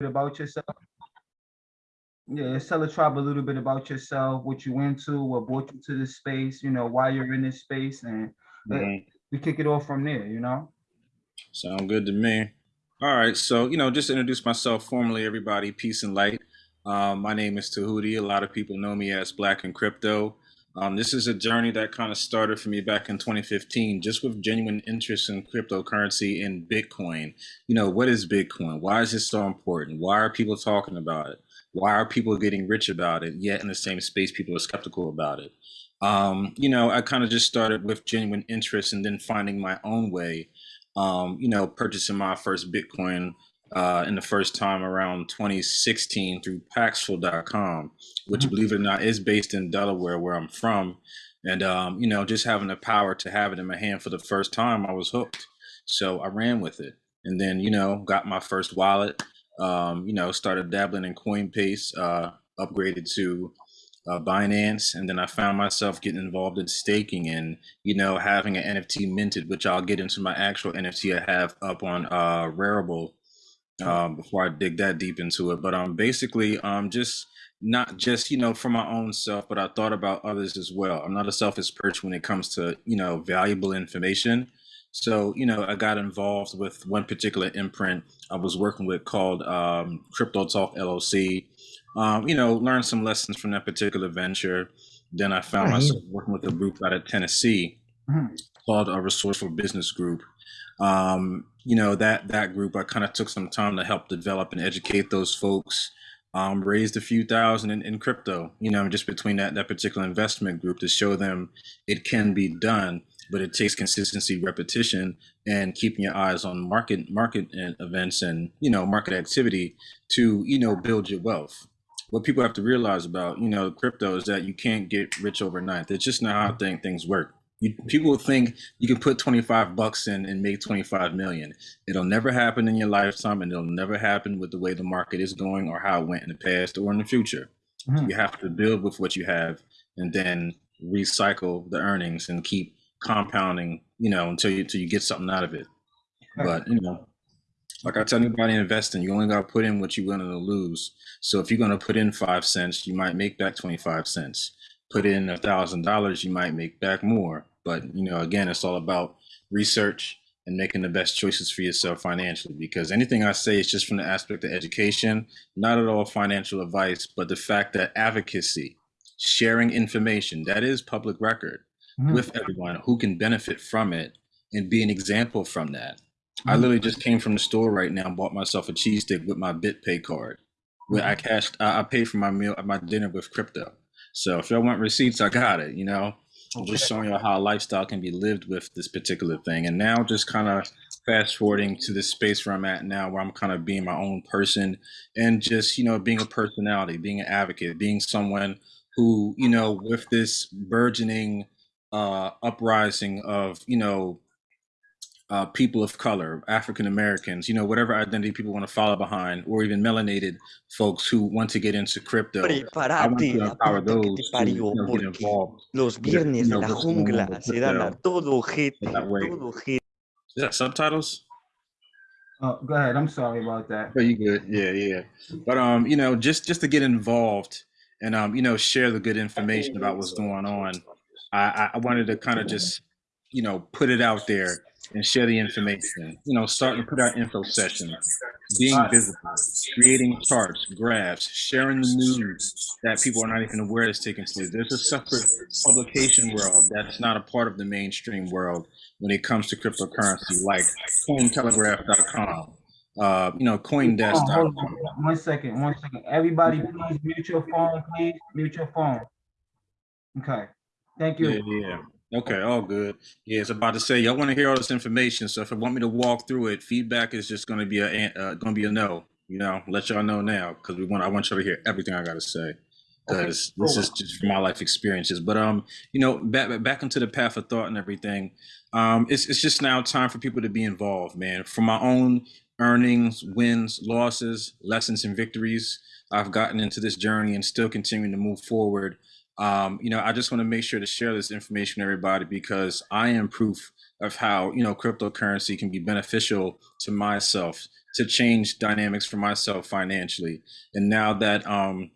about yourself. Yeah, tell the tribe a little bit about yourself, what you into, what brought you to this space, you know, why you're in this space, and let- Mhm. we kick it off from there, you know? Sound good to me. All right, so you know, just introduce myself formally, everybody. Peace and light. Um, my name is Tahuti. A lot of people know me as Black and Crypto. Um, this is a journey that kind of started for me back in 2015, just with genuine interest in cryptocurrency and Bitcoin. You know, what is Bitcoin? Why is it so important? Why are people talking about it? Why are people getting rich about it? Yet in the same space, people are skeptical about it. Um, you know, I kind of just started with genuine interest and then finding my own way um, you know, purchasing my first Bitcoin uh, in the first time around 2016 through Paxful.com, which, Mhm. believe it or not, is based in Delaware, where I'm from. And, um, you know, just having the power to have it in my hand for the first time, I was hooked. So I ran with it. And then, you know, got my first wallet, um, you know, started dabbling in Coinbase, uh, upgraded to uh, Binance, and then I found myself getting involved in staking and you know having an NFT minted, which I'll get into my actual NFT I have up on uh, Rarible um, before I dig that deep into it. But um, basically, um, just not just you know for my own self, but I thought about others as well. I'm not a selfish person when it comes to you know valuable information. So you know, I got involved with one particular imprint I was working with called um, Crypto Talk LLC um, you know, learned some lessons from that particular venture. Then I found Right. myself working with a group out of Tennessee Mhm. called a Resourceful Business Group. Um, you know, that that group, I kind of took some time to help develop and educate those folks. Um, raised a few thousand in, in crypto, you know, just between that that particular investment group to show them it can be done, but it takes consistency, repetition, and keeping your eyes on market market events and you know market activity to you know build your wealth what people have to realize about you know crypto is that you can't get rich overnight that's just not how thing, things work you, people think you can put 25 bucks in and make 25 million it'll never happen in your lifetime and it'll never happen with the way the market is going or how it went in the past or in the future Mhm. you have to build with what you have and then recycle the earnings and keep compounding you know until you until you get something out of it but you know like I tell anybody investing, you only got to put in what you're willing to lose. So if you're going to put in five cents, you might make back 25 cents. Put in a thousand dollars, you might make back more. But you know, again, it's all about research and making the best choices for yourself financially. Because anything I say is just from the aspect of education, not at all financial advice, but the fact that advocacy, sharing information, that is public record Mhm. with everyone who can benefit from it and be an example from that. I Mhm. literally just came from the store right now and bought myself a cheese stick with my BitPay card. Where I cashed, I, I paid for my meal, my dinner with crypto. So if y'all want receipts, I got it. You know, Just showing you how lifestyle can be lived with this particular thing. And now, just kind of fast forwarding to this space where I'm at now, where I'm kind of being my own person and just you know being a personality, being an advocate, being someone who you know with this burgeoning uh, uprising of you know uh, people of color, African Americans, you know, whatever identity people want to follow behind, or even melanated folks who want to get into crypto. I want Prepárate, to la empower que those te who parió, you know, get porque involved los with, you viernes de know, la what's going on jungla se dan a todo so ojete, that way. todo ojete. Is that subtitles? Uh, go ahead. I'm sorry about that. Are you good? Yeah, yeah. But um, you know, just just to get involved and um, you know, share the good information about what's going on. I I I wanted to kind of just you know put it out there and share the information. You know, starting to put out info sessions, being visible, creating charts, graphs, sharing the news that people are not even aware is taking place. There's a separate publication world that's not a part of the mainstream world when it comes to cryptocurrency, like CoinTelegraph.com, uh, you know, CoinDesk.com. hold on. One second, one second. Everybody, please mute your phone, please. Mute your phone. Okay. Thank you. Yeah, yeah. Okay, all good. Yeah, it's about to say y'all want to hear all this information. So if you want me to walk through it, feedback is just going to be a uh, going to be a no. You know, let y'all know now because we want I want y'all to hear everything I got to say Okay, because this is just from my life experiences. But um, you know, back back into the path of thought and everything. Um, it's it's just now time for people to be involved, man. From my own earnings, wins, losses, lessons, and victories, I've gotten into this journey and still continuing to move forward. Um, you know, I just want to make sure to share this information with everybody because I am proof of how you know cryptocurrency can be beneficial to myself, to change dynamics for myself financially. And now that um,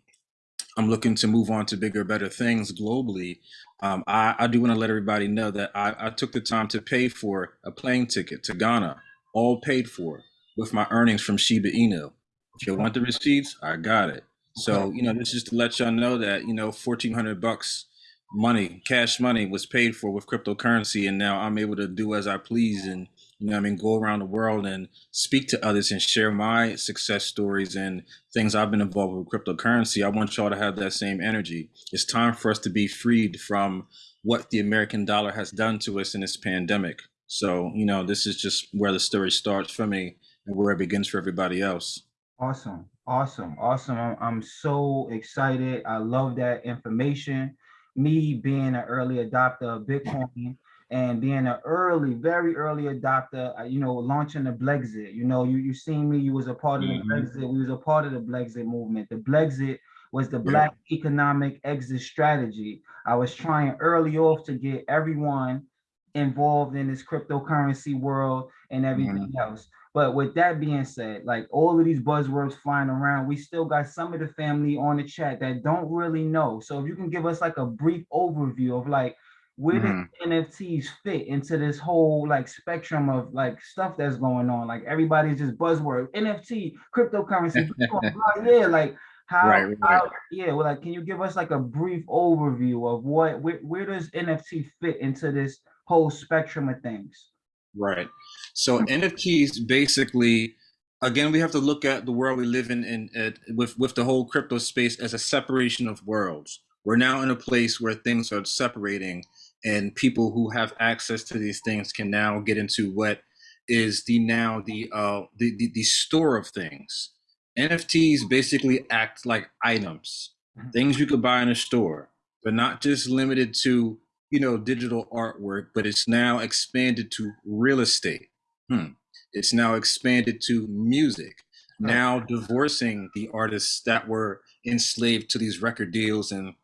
I'm looking to move on to bigger, better things globally, um, I, I do want to let everybody know that I, I took the time to pay for a plane ticket to Ghana, all paid for with my earnings from Shiba Inu. If you want the receipts, I got it. So, you know, this is to let y'all know that, you know, 1400 bucks money, cash money was paid for with cryptocurrency. And now I'm able to do as I please and, you know, I mean, go around the world and speak to others and share my success stories and things I've been involved with cryptocurrency. I want y'all to have that same energy. It's time for us to be freed from what the American dollar has done to us in this pandemic. So, you know, this is just where the story starts for me and where it begins for everybody else. Awesome, awesome, awesome. I'm, I'm so excited. I love that information. Me being an early adopter of Bitcoin and being an early, very early adopter, uh, you know, launching the Blexit. You know, you you seen me, you was a part of the Mhm. Blexit. We was a part of the Blexit movement. The Blexit was the Yeah. Black economic exit strategy. I was trying early off to get everyone involved in this cryptocurrency world and everything else. But with that being said, like all of these buzzwords flying around, we still got some of the family on the chat that don't really know. So if you can give us like a brief overview of like where Mhm. the NFTs fit into this whole like spectrum of like stuff that's going on. Like everybody's just buzzword, NFT, cryptocurrency, yeah, like how, Right, right. how yeah, well, like can you give us like a brief overview of what where, where does NFT fit into this whole spectrum of things? Right. So NFTs basically, again, we have to look at the world we live in, in at, with with the whole crypto space as a separation of worlds. We're now in a place where things are separating, and people who have access to these things can now get into what is the now the uh the the, the store of things. NFTs basically act like items, Mhm. things you could buy in a store, but not just limited to you know, digital artwork, but it's now expanded to real estate. Hmm. It's now expanded to music. Now divorcing the artists that were enslaved to these record deals and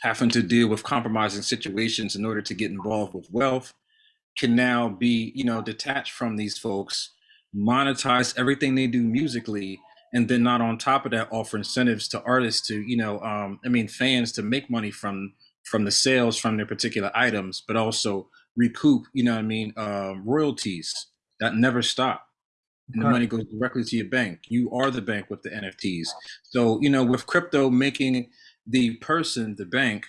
having to deal with compromising situations in order to get involved with wealth can now be, you know, detached from these folks, monetize everything they do musically, and then not on top of that offer incentives to artists to, you know, um, I mean, fans to make money from from the sales from their particular items, but also recoup, you know what I mean, um, royalties that never stop. And the money goes directly to your bank. You are the bank with the NFTs. So, you know, with crypto making the person the bank,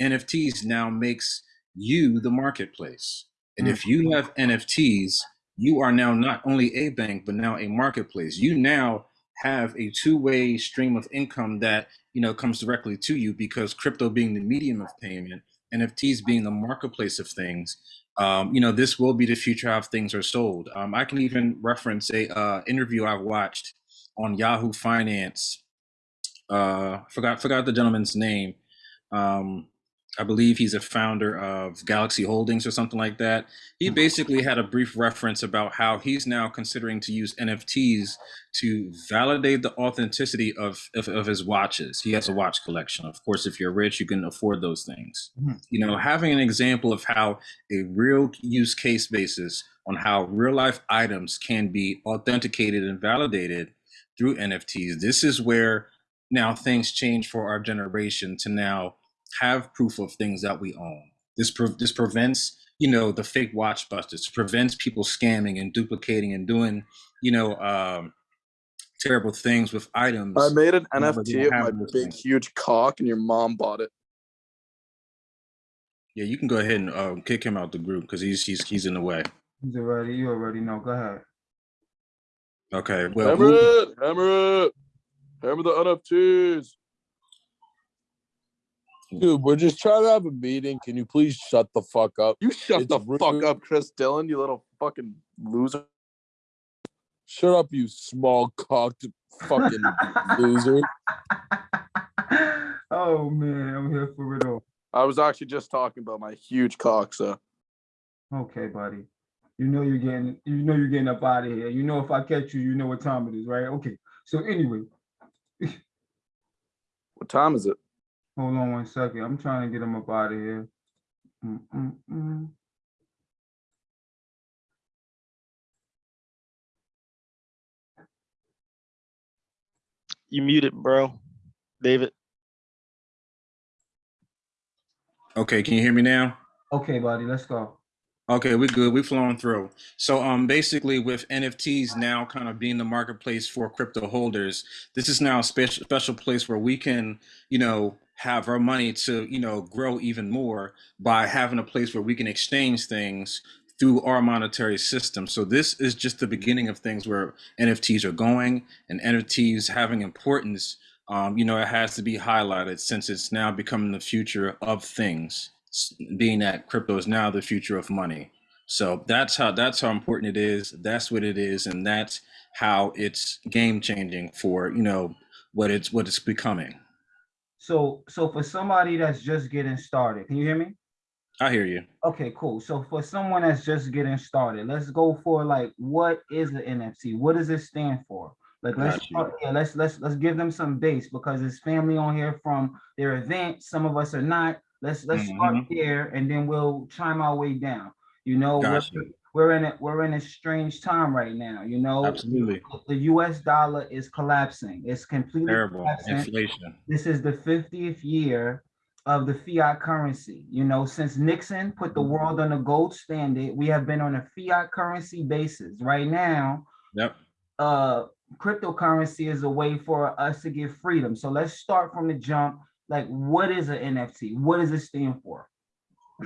NFTs now makes you the marketplace. And if you have NFTs, you are now not only a bank, but now a marketplace. You now have a two-way stream of income that you know comes directly to you because crypto being the medium of payment, NFTs being the marketplace of things. Um, you know, this will be the future how things are sold. Um, I can even reference a uh, interview I watched on Yahoo Finance. Uh, forgot forgot the gentleman's name. Um, I believe he's a founder of Galaxy Holdings or something like that. He basically had a brief reference about how he's now considering to use NFTs to validate the authenticity of, of, of his watches. He has a watch collection. Of course, if you're rich, you can afford those things. Mhm. You know, having an example of how a real use case basis on how real life items can be authenticated and validated through NFTs. This is where now things change for our generation to now have proof of things that we own. This pre- this prevents you know the fake watch busters, prevents people scamming and duplicating and doing you know um, terrible things with items. I made an Yeah, but you NFT of my big, things. huge cock, and your mom bought it. yeah, you can go ahead and uh, kick him out the group because he's he's he's in the way. He's already, you already know. Go ahead. Okay, well, hammer it, hammer it, hammer the NFTs. Dude, we're just trying to have a meeting. Can you please shut the fuck up? You shut It's the fuck up, Chris Dillon. You little fucking loser. Shut up, you small cocked fucking loser. oh man, I'm here for it all. I was actually just talking about my huge cock, so Okay, buddy. You know you're getting, you know you're getting up out of here. You know if I catch you, you know what time it is, right? Okay. So anyway, what time is it? Hold on one second. I'm trying to get him up out of here. Mm, mm, mm. You muted, bro. David. Okay, can you hear me now? Okay, buddy, let's go. Okay, we're good. We're flowing through. So um basically with NFTs now kind of being the marketplace for crypto holders, this is now a special special place where we can, you know, have our money to, you know, grow even more by having a place where we can exchange things through our monetary system. So this is just the beginning of things where NFTs are going and NFTs having importance. Um, you know, it has to be highlighted since it's now becoming the future of things being that crypto is now the future of money. So that's how that's how important it is. That's what it is, and that's how it's game changing for you know what it's what it's becoming. So, so for somebody that's just getting started, can you hear me? I hear you. Okay, cool. So for someone that's just getting started, let's go for like, what is the NFT? What does it stand for? Like, let's start, yeah, let's let's let's give them some base because it's family on here from their event. Some of us are not. Let's let's start Mhm. there and then we'll chime our way down. You know, we're, we're in a we're in a strange time right now. You know, Absolutely the U.S. dollar is collapsing. It's completely terrible collapsing inflation. this is the 50th year of the fiat currency. You know, since Nixon put the world on the gold standard, we have been on a fiat currency basis. Right now, Yep. uh, cryptocurrency is a way for us to get freedom. So let's start from the jump. Like, what is an NFT? What does it stand for?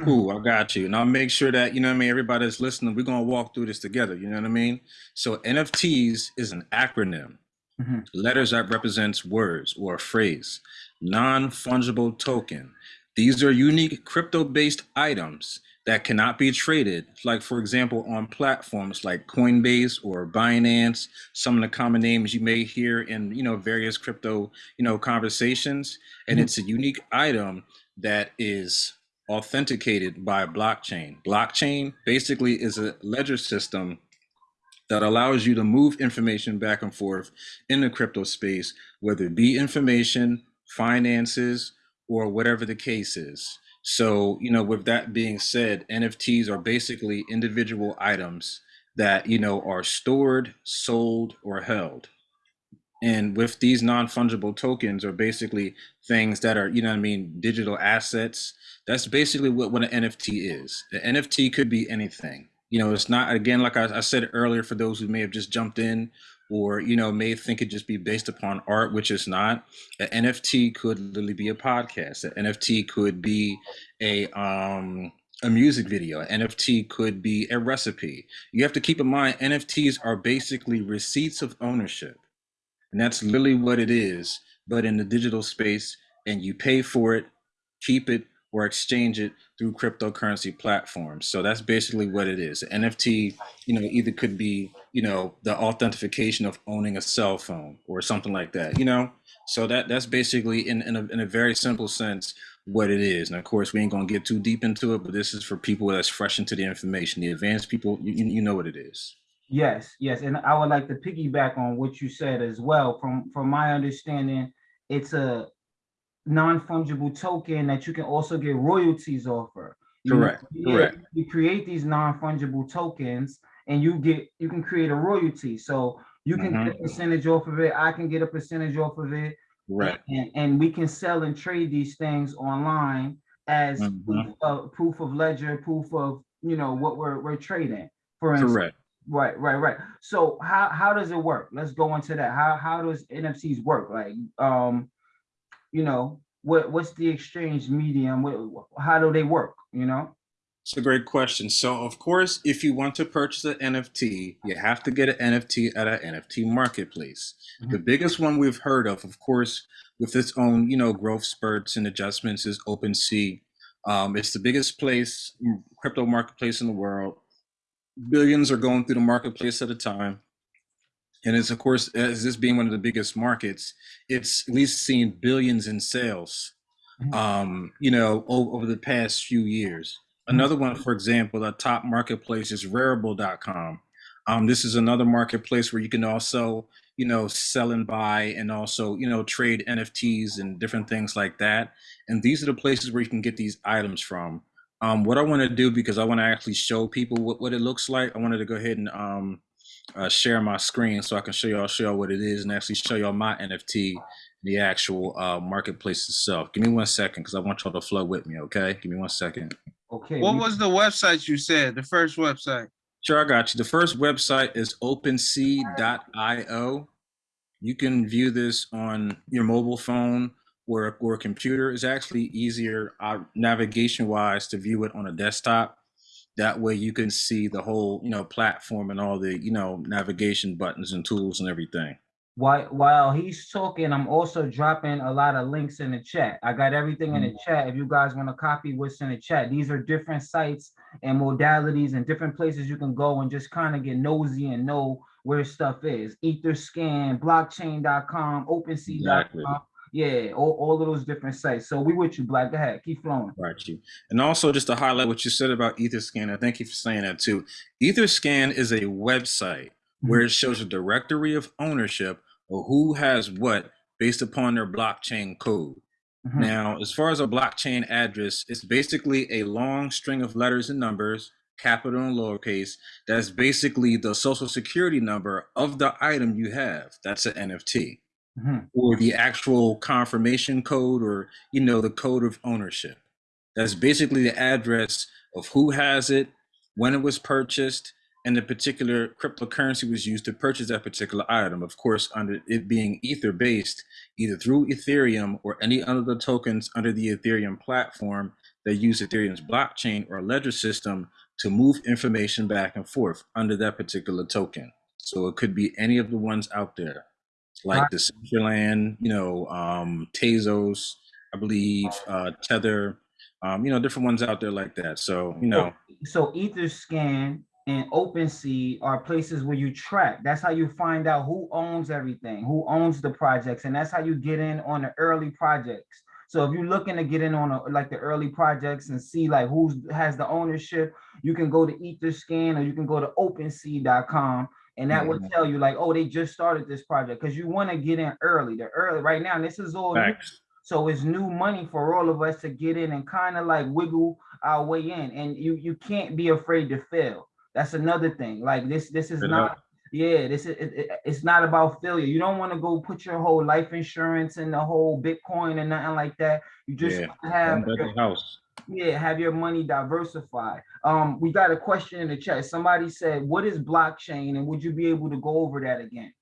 Cool, I got you. And I'll make sure that, you know what I mean, everybody that's listening, we're gonna walk through this together. You know what I mean? So NFTs is an acronym. Mhm. Letters that represents words or a phrase. Non-fungible token. These are unique crypto-based items that cannot be traded. Like for example, on platforms like Coinbase or Binance, some of the common names you may hear in, you know, various crypto, you know, conversations. And Mhm. it's a unique item that is authenticated by blockchain. Blockchain basically is a ledger system that allows you to move information back and forth in the crypto space, whether it be information, finances, or whatever the case is. So, you know, with that being said, NFTs are basically individual items that, you know, are stored, sold, or held. And with these non-fungible tokens are basically things that are, you know what I mean, digital assets. That's basically what, what an NFT is. The NFT could be anything. You know, it's not, again, like I, I said earlier, for those who may have just jumped in or, you know, may think it just be based upon art, which is not. An NFT could literally be a podcast. An NFT could be a, um, a music video. An NFT could be a recipe. You have to keep in mind, NFTs are basically receipts of ownership. And that's literally what it is, but in the digital space, and you pay for it, keep it, or exchange it through cryptocurrency platforms. So that's basically what it is. NFT, you know, either could be, you know, the authentication of owning a cell phone or something like that, you know? So that that's basically in, in, a, in a very simple sense what it is. And of course, we ain't gonna get too deep into it, but this is for people that's fresh into the information. The advanced people, you, you you know what it is. Yes, yes, and I would like to piggyback on what you said as well. From from my understanding, it's a non-fungible token that you can also get royalties off of. You Correct, yeah, correct. You create these non-fungible tokens and you get you can create a royalty. So you can get a percentage off of it. I can get a percentage off of it. Right. And, and we can sell and trade these things online as Mhm. proof of, proof of ledger, proof of, you know, what we're, we're trading. For instance, Correct. Right, right, right. So how how does it work? Let's go into that. How how does NFTs work? Like, um, you know, what what's the exchange medium? What, how do they work? You know? It's a great question. So, of course, if you want to purchase an NFT, you have to get an NFT at an NFT marketplace. The biggest one we've heard of, of course, with its own, you know, growth spurts and adjustments, is OpenSea. Um, it's the biggest place, mm, crypto marketplace in the world. Billions are going through the marketplace at a time. And it's, of course, as this being one of the biggest markets, it's at least seen billions in sales, Mhm. um, you know, over, over the past few years. Another one, for example, the top marketplace is Rarible.com. Um, this is another marketplace where you can also, you know, sell and buy and also, you know, trade NFTs and different things like that. And these are the places where you can get these items from. Um, what I want to do, because I want to actually show people what, what it looks like, I wanted to go ahead and um, uh, share my screen so I can show y'all show y'all what it is and actually show y'all my NFT, the actual uh, marketplace itself. Give me one second because I want y'all to flow with me. Okay, give me one second. Okay. What was the website you said? The first website? Sure, I got you. The first website is OpenSea.io. You can view this on your mobile phone or or computer. is actually easier uh, navigation wise to view it on a desktop. That way, you can see the whole you know platform and all the you know navigation buttons and tools and everything. While while he's talking, I'm also dropping a lot of links in the chat. I got everything in the chat. If you guys want to copy what's in the chat, these are different sites and modalities and different places you can go and just kind of get nosy and know where stuff is. Etherscan, blockchain.com, OpenSea.com. Exactly. Yeah, all, all of those different sites. So we with you, Black. Go ahead, keep flowing. Right, you. And also, just to highlight what you said about Etherscan, I thank you for saying that too. Etherscan is a website where it shows a directory of ownership of who has what based upon their blockchain code. Mhm. Now, as far as a blockchain address, it's basically a long string of letters and numbers, capital and lowercase. That's basically the social security number of the item you have. That's an NFT Mhm. or the actual confirmation code or you know the code of ownership. That's basically the address of who has it when it was purchased and the particular cryptocurrency was used to purchase that particular item. Of course under it being ether based either through ethereum or any other tokens under the ethereum platform that use ethereum's blockchain or ledger system to move information back and forth under that particular token. So it could be any of the ones out there like Right. the Decentraland, you know, um, Tezos, I believe, uh, Tether, um, you know, different ones out there like that. So, you know, So Etherscan and OpenSea are places where you track. That's how you find out who owns everything, who owns the projects, and that's how you get in on the early projects. So if you're looking to get in on a, like the early projects and see like who has the ownership, you can go to Etherscan or you can go to OpenSea.com and that will Mhm. tell you like, oh, they just started this project because you want to get in early. The early right now, and this is all new. So it's new money for all of us to get in and kind of like wiggle our way in. And you you can't be afraid to fail. That's another thing. Like this this is Straight not up. yeah, this is it, it- it's not about failure. You don't want to go put your whole life insurance in the whole Bitcoin and nothing like that. You just Yeah, have your- house. Yeah, have your money diversified. Um, we got a question in the chat. Somebody said, "What is blockchain?" And would you be able to go over that again?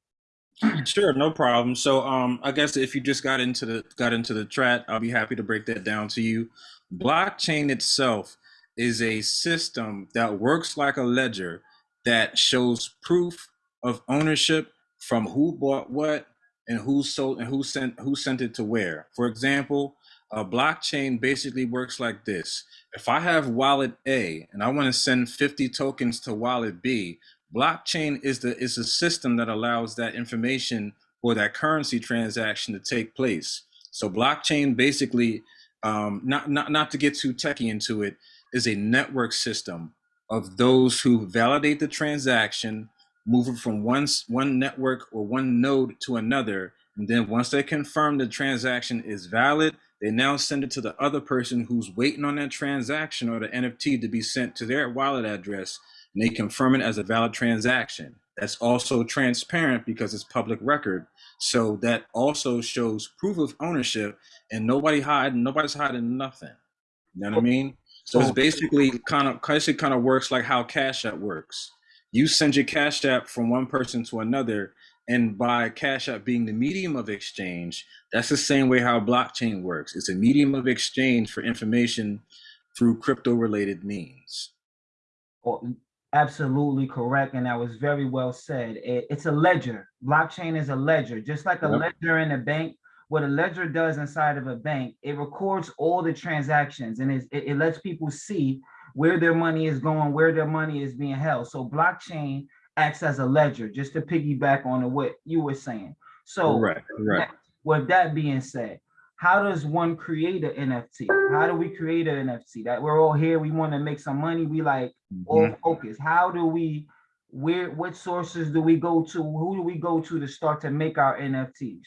Sure, no problem. So, um, I guess if you just got into the got into the chat, I'll be happy to break that down to you. Blockchain itself is a system that works like a ledger that shows proof of ownership from who bought what and who sold and who sent who sent it to where. For example, a blockchain basically works like this. If I have wallet A and I want to send 50 tokens to wallet B, blockchain is the is a system that allows that information or that currency transaction to take place. So blockchain basically, um, not not not to get too techie into it, is a network system of those who validate the transaction, move it from one one network or one node to another, and then once they confirm the transaction is valid, they now send it to the other person who's waiting on that transaction or the NFT to be sent to their wallet address and they confirm it as a valid transaction. That's also transparent because it's public record. So that also shows proof of ownership and nobody hiding, nobody's hiding nothing. You know what I oh, mean? So it's basically kind of basically kind of works like how Cash App works. You send your Cash App from one person to another, and by Cash App being the medium of exchange, that's the same way how blockchain works. It's a medium of exchange for information through crypto related means. Or- Absolutely correct, and that was very well said. It- it's a ledger. Blockchain is a ledger, just like a Yep. ledger in a bank. What a ledger does inside of a bank, it records all the transactions and it, it lets people see where their money is going, where their money is being held. So blockchain acts as a ledger, just to piggyback on what you were saying. So Correct, correct. with that being said, how does one create an NFT? How do we create an NFT? That we're all here, we want to make some money, we like all Mhm. focus. How do we, where, what sources do we go to? Who do we go to to start to make our NFTs?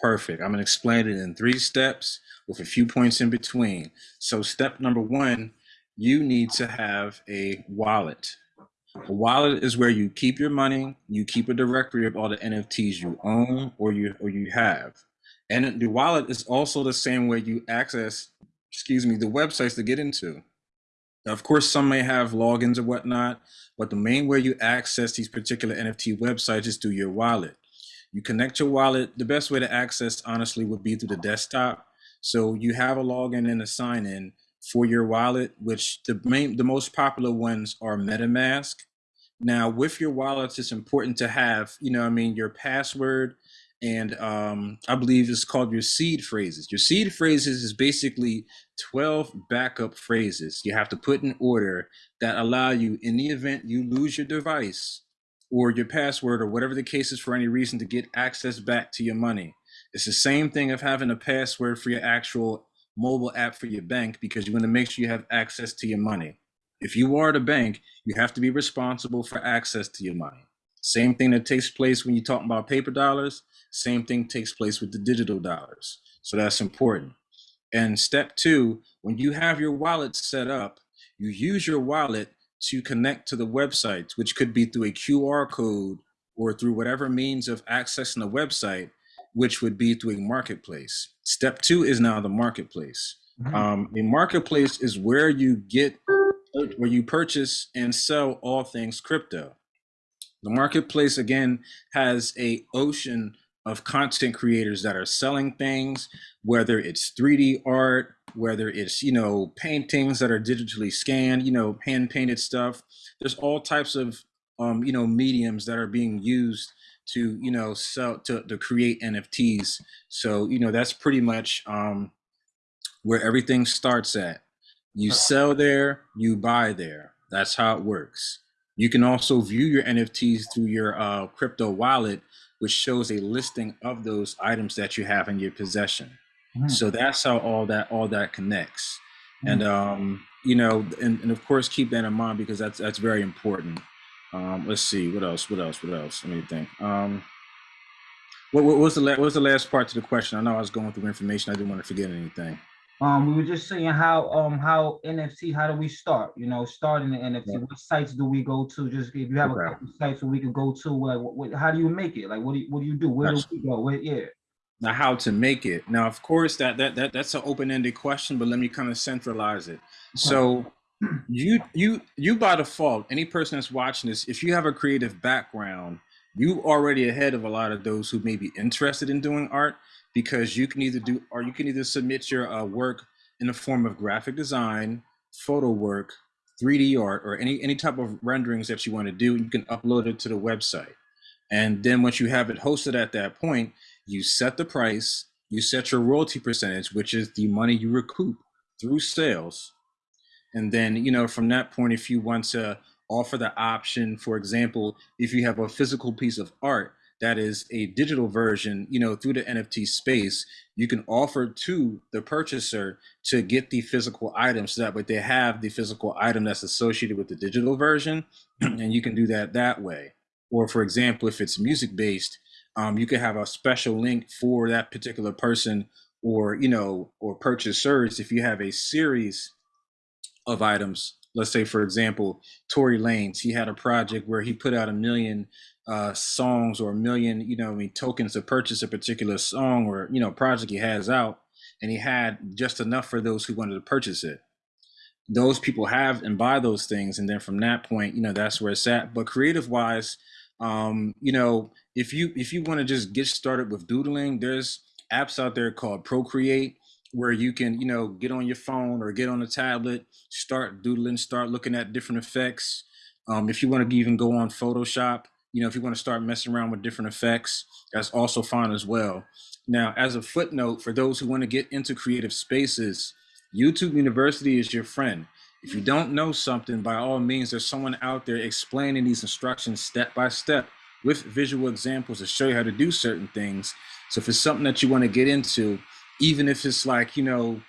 Perfect. I'm going to explain it in three steps with a few points in between. So, step number one, you need to have a wallet. A wallet is where you keep your money. You keep a directory of all the NFTs you own or you or you have. And the wallet is also the same way you access, excuse me, the websites to get into. Now, of course, some may have logins or whatnot, but the main way you access these particular NFT websites is through your wallet. You connect your wallet. The best way to access, honestly, would be through the desktop. So you have a login and a sign in for your wallet, which the main, the most popular ones are MetaMask. Now, with your wallets, it's important to have, you know, I mean, your password, and um, I believe it's called your seed phrases. Your seed phrases is basically 12 backup phrases you have to put in order that allow you, in the event you lose your device or your password or whatever the case is for any reason, to get access back to your money. It's the same thing of having a password for your actual mobile app for your bank because you want to make sure you have access to your money. If you are the bank, you have to be responsible for access to your money. Same thing that takes place when you're talking about paper dollars, same thing takes place with the digital dollars. So that's important. And step two, when you have your wallet set up, you use your wallet to connect to the website, which could be through a QR code or through whatever means of accessing the website, which would be through a marketplace. Step two is now the marketplace. Mhm. Um, a marketplace is where you get, where you purchase and sell all things crypto. The marketplace again has a ocean of content creators that are selling things, whether it's 3D art, whether it's you know paintings that are digitally scanned, you know hand painted stuff. There's all types of um, you know mediums that are being used to you know sell to, to create NFTs. So you know that's pretty much um, where everything starts at. You sell there, you buy there. That's how it works. You can also view your NFTs through your uh, crypto wallet, which shows a listing of those items that you have in your possession. Mhm. So that's how all that all that connects. And um, you know, and, and of course keep that in mind because that's that's very important. Um, let's see, what else? What else? What else? Let me think. Um, what, what was the what was the last part to the question? I know I was going through information. I didn't want to forget anything. Um, we were just saying how, um, how NFC, how do we start, you know, starting the NFT, Yeah. what sites do we go to? Just if you have a Okay. couple sites where we can go to, like, what, what, how do you make it? Like, what do you, what do you do? Where do Gotcha. we go? Where, yeah. Now, how to make it? Now, of course, that that that that's an open-ended question, but let me kind of centralize it. So, you you you by default, any person that's watching this, if you have a creative background, you already ahead of a lot of those who may be interested in doing art because you can either do or you can either submit your uh, work in the form of graphic design, photo work, 3D art, or any any type of renderings that you want to do. You can upload it to the website, and then once you have it hosted at that point, you set the price, you set your royalty percentage, which is the money you recoup through sales. And then, you know, from that point, if you want to offer the option, for example, if you have a physical piece of art that is a digital version, you know, through the NFT space, you can offer to the purchaser to get the physical item so that way they have the physical item that's associated with the digital version. and you can do that that way. Or, for example, if it's music based, um, you could have a special link for that particular person or, you know, or purchasers if you have a series of items. Let's say, for example, Tory Lanez, he had a project where he put out a million uh, songs or a million, you know, I mean, tokens to purchase a particular song or, you know, project he has out. And he had just enough for those who wanted to purchase it. Those people have and buy those things. And then from that point, you know, that's where it's at. But creative wise, um, you know, if you if you want to just get started with doodling, there's apps out there called Procreate where you can, you know, get on your phone or get on a tablet, start doodling, start looking at different effects. Um, if you want to even go on Photoshop, you know, if you want to start messing around with different effects, that's also fine as well. Now, as a footnote, for those who want to get into creative spaces, YouTube University is your friend. If you don't know something, by all means, there's someone out there explaining these instructions step by step with visual examples to show you how to do certain things. So if it's something that you want to get into, even if it's like, you know,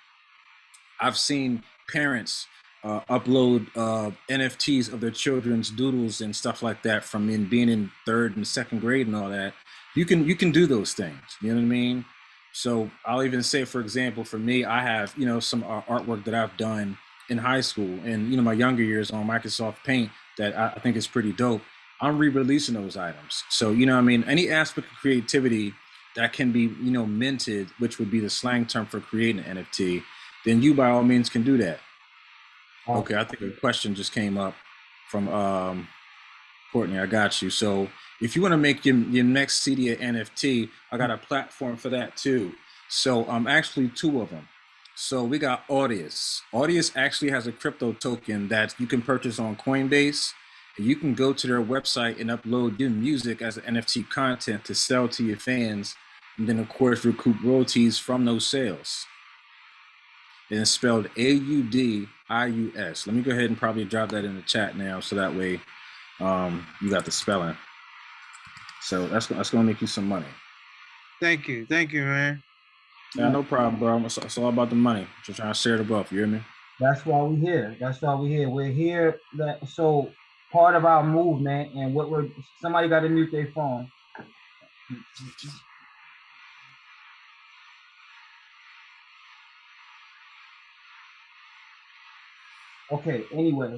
I've seen parents uh, upload uh, NFTs of their children's doodles and stuff like that from in being in third and second grade and all that. You can you can do those things. You know what I mean? So I'll even say, for example, for me, I have you know some uh, artwork that I've done in high school and you know my younger years on Microsoft Paint that I, I think is pretty dope. I'm re-releasing those items. So you know, I mean, any aspect of creativity that can be you know minted, which would be the slang term for creating an NFT, then you by all means can do that. Okay, I think a question just came up from um, Courtney. I got you. So if you want to make your, your next CD an NFT, I got a platform for that too. So I'm um, actually two of them. So we got Audius. Audius actually has a crypto token that you can purchase on Coinbase. And you can go to their website and upload your music as an NFT content to sell to your fans, and then of course recoup royalties from those sales. And it's spelled A-U-D-I-U-S. Let me go ahead and probably drop that in the chat now, so that way um, you got the spelling. So that's that's gonna make you some money. Thank you. Thank you, man. Yeah, no problem, bro. It's, it's all about the money. Just trying to share the wealth. You hear me? That's why we're here. That's why we're here. We're here that so part of our movement and what we're somebody got to mute their phone. Okay, anyway.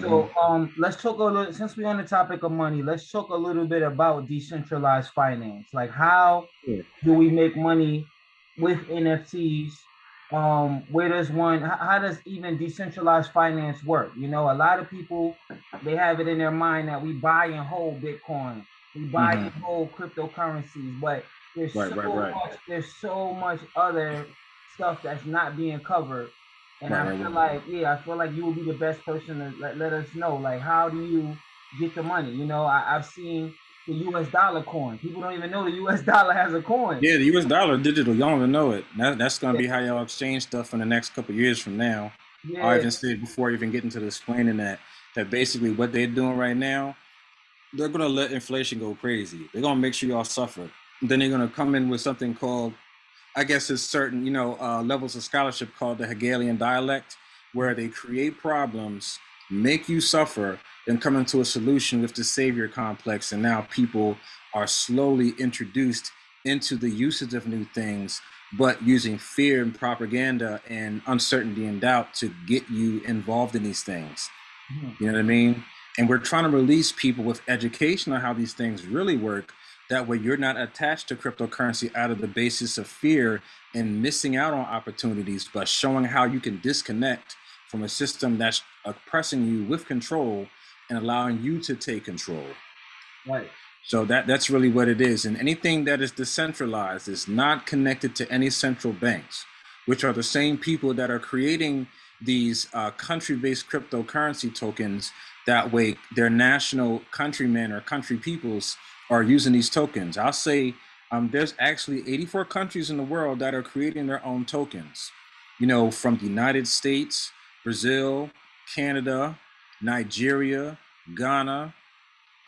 So um let's talk a little since we're on the topic of money, let's talk a little bit about decentralized finance. Like how Sure. do we make money with NFTs? Um, where does one how, does even decentralized finance work? You know, a lot of people they have it in their mind that we buy and hold Bitcoin, we buy Mhm. and hold cryptocurrencies, but there's Right, so right, right. much there's so much other stuff that's not being covered. And I feel like, yeah, I feel like you will be the best person to let, let us know, like, how do you get the money? You know, I, I've seen the US dollar coin. People don't even know the US dollar has a coin. Yeah, the U.S. dollar digital. Y'all don't even know it. That, that's gonna be how y'all exchange stuff in the next couple years from now. I Yeah, even said before even getting to the explaining that that basically what they're doing right now, they're gonna let inflation go crazy. They're gonna make sure y'all suffer. Then they're gonna come in with something called, I guess it's certain, you know, uh, levels of scholarship called the Hegelian dialect, where they create problems, make you suffer, and come into a solution with the savior complex. And now people are slowly introduced into the usage of new things but using fear and propaganda and uncertainty and doubt to get you involved in these things. You know what I mean? And we're trying to release people with education on how these things really work. That way, you're not attached to cryptocurrency out of the basis of fear and missing out on opportunities, but showing how you can disconnect from a system that's oppressing you with control and allowing you to take control. right. So that that's really what it is. And anything that is decentralized is not connected to any central banks, which are the same people that are creating these uh, country-based cryptocurrency tokens. That way, their national countrymen or country peoples are using these tokens. I'll say um, there's actually 84 countries in the world that are creating their own tokens. You know, from the United States, Brazil, Canada, Nigeria, Ghana,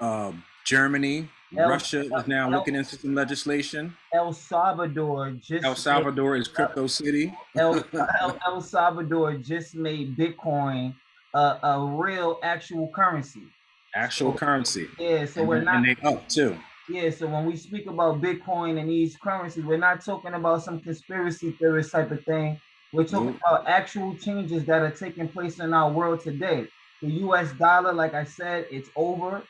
uh, Germany, El- Russia is now El- looking into some legislation. El Salvador just El Salvador is crypto city. El, El, Salvador just made Bitcoin a, a real actual currency. Actual currency. Yeah, so and, we're not and they up too. Yeah, so when we speak about Bitcoin and these currencies, we're not talking about some conspiracy theorist type of thing. We're talking Nope. about actual changes that are taking place in our world today. The US dollar, like I said, it's over.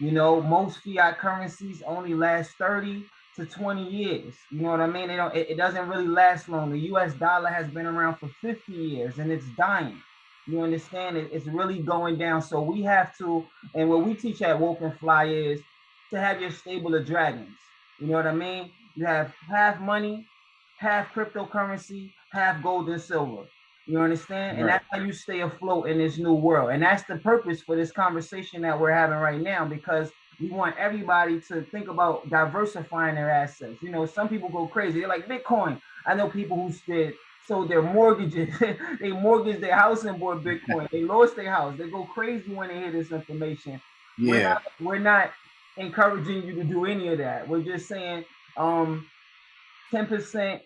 You know, most fiat currencies only last 30 to 20 years. You know what I mean? They don't it, it doesn't really last long. The US dollar has been around for 50 years and it's dying. You understand it? It's really going down. So we have to, and what we teach at Woke and Fly is to have your stable of dragons. You know what I mean? You have half money, half cryptocurrency, half gold and silver. You understand? And Right. that's how you stay afloat in this new world. And that's the purpose for this conversation that we're having right now because we want everybody to think about diversifying their assets. You know, some people go crazy. They're like Bitcoin. I know people who said sold their mortgages, they mortgaged their house and bought Bitcoin. They lost their house. They go crazy when they hear this information we're Yeah. not, we're not encouraging you to do any of that. We're just saying um 10%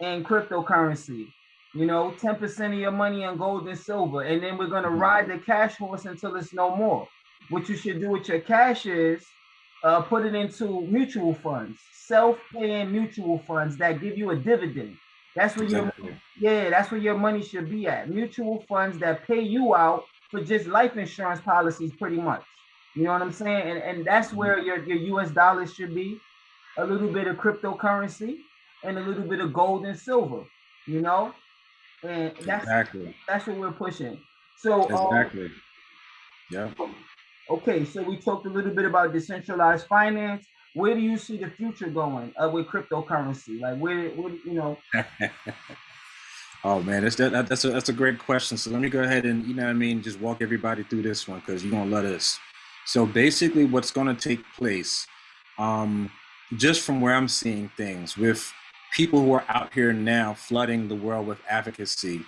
in cryptocurrency, you know, 10% of your money in gold and silver. And then we're gonna Mhm. ride the cash horse until it's no more. What you should do with your cash is uh, put it into mutual funds, self-paying mutual funds that give you a dividend. That's where your Exactly. yeah, that's where your money should be at. Mutual funds that pay you out for just life insurance policies, pretty much. You know what I'm saying? And and that's where your your U.S. dollars should be, a little bit of cryptocurrency, and a little bit of gold and silver. You know, and that's Exactly. that's what we're pushing. So um, Exactly. Yeah. Okay, so we talked a little bit about decentralized finance. Where do you see the future going uh, with cryptocurrency? Like where, where you know? oh man, that's that, that- that's a that's a great question. So let me go ahead and you know what I mean, just walk everybody through this one because you're gonna love this. So basically, what's gonna take place, um, just from where I'm seeing things with people who are out here now flooding the world with advocacy,